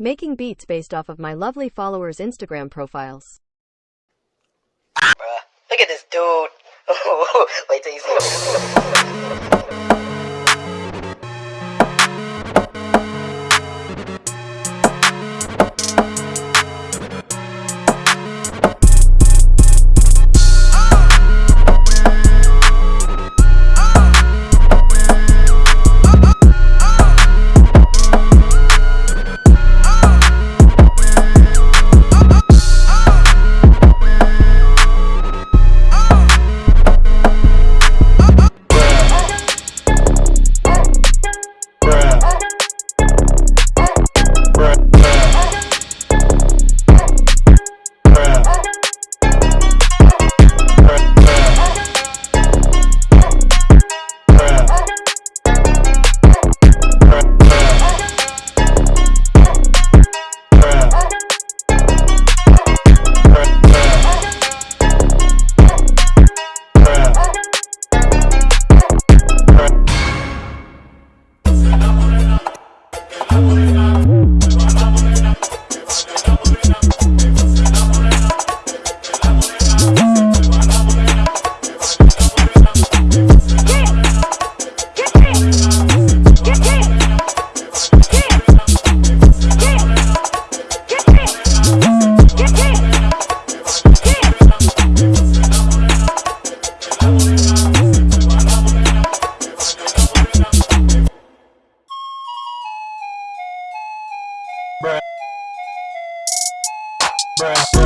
Making beats based off of my lovely followers' Instagram profiles. Bruh, look at this dude. Wait till you see rap.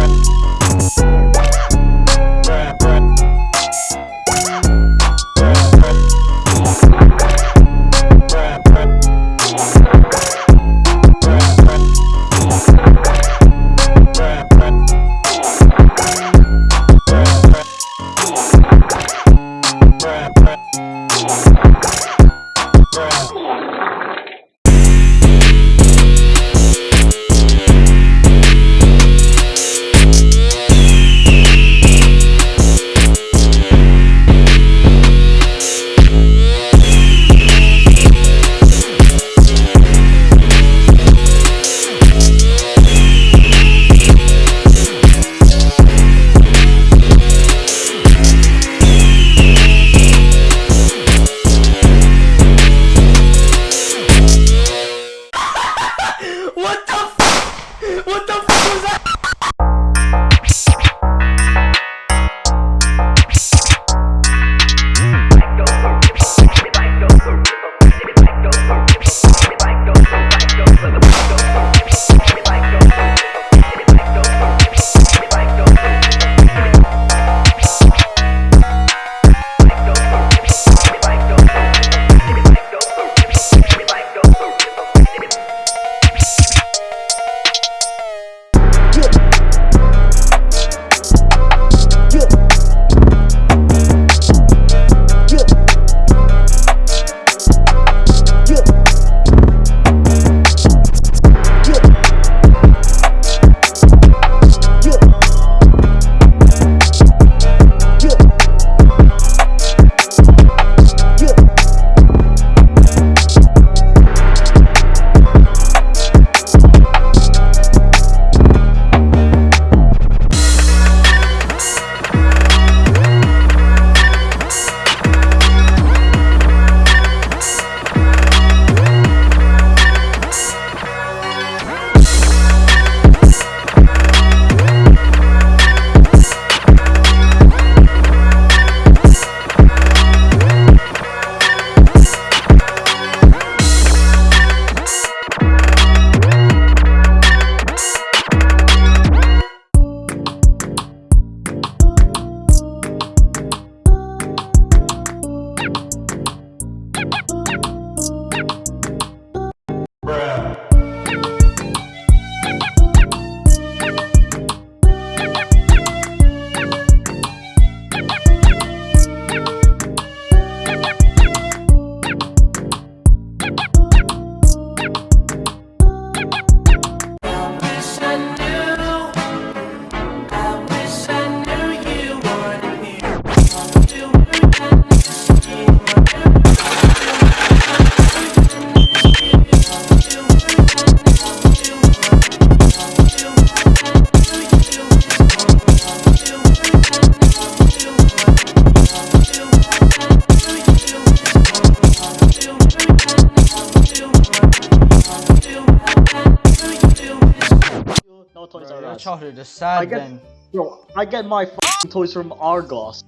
Toys Bro, R childhood is I get- then. Bro, I get my f***ing toys from Argos.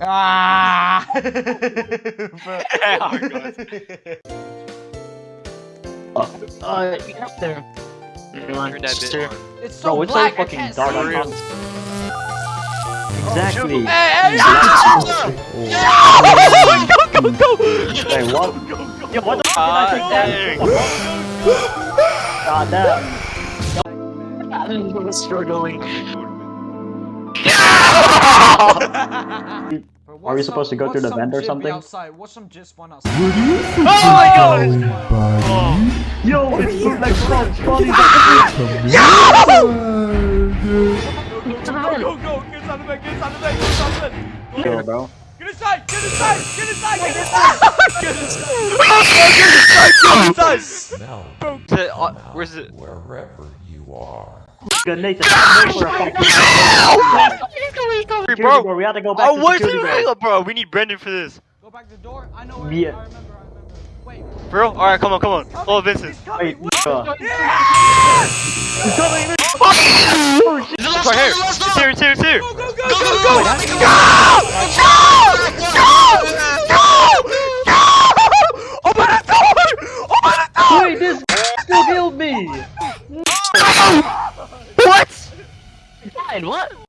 Ah! Uh, There. Turn that bit on. it's so bro, it's black, so fucking dark. see. I can't- Exactly. Hey, hey, Go, go, go! Wait, what? Yo, what the f*** Ah, did I take that? God damn. I'm struggling. Are we supposed to go through the vent or jib be something? Outside. Watch some jizz spawn outside. Oh my god! Yo, it's bootleg frog funny. Go, go, go! get inside the bed, get inside the bed, get inside the bed. Yo, bro. Get inside, get inside, get inside, get inside, get inside. Get inside. Now, Is it, uh, where's it? wherever you are. Bro. We have to go back Oh, to where's the bro? We need Brendan for this. Go back to the door. I know where. Yeah. I remember. I remember. Wait. Bro, alright, come on, come on. Oh, Vincent. Wait. Yeah! He's coming. Wait. uh, It's right here. It's here, it's here, it's here. Go, go, go, go, go.